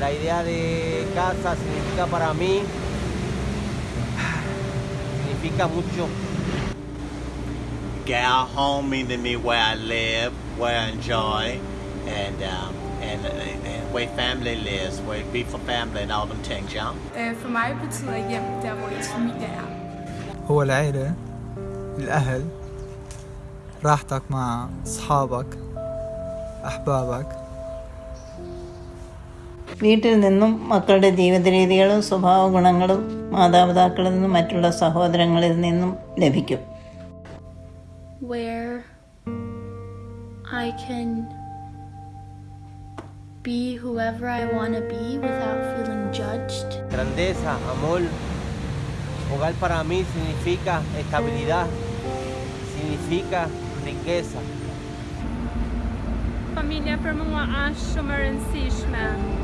La idea de casa significa para mí, significa mucho. Get our home meaning me where I live, where I enjoy, and um, and, and where family lives, where it be for family and all them things, yeah. Øh, For mig betyder hjem der, hvor ens familie er. هو العيلة الأهل راحتك مع أصحابك أحبابك വീട്ടിൽ നിന്നും മക്കളുടെ ജീവിത രീതികളും സ്വഭാവ ഗുണങ്ങളും മാതാപിതാക്കളിൽ നിന്നും മറ്റുള്ള സഹോദരങ്ങളിൽ നിന്നും ലഭിക്കും where I can be whoever I want to be without feeling judged. Grandeza, amor. Hogar para mí significa estabilidad, significa riqueza. Familja para mua është shumë e rëndësishme.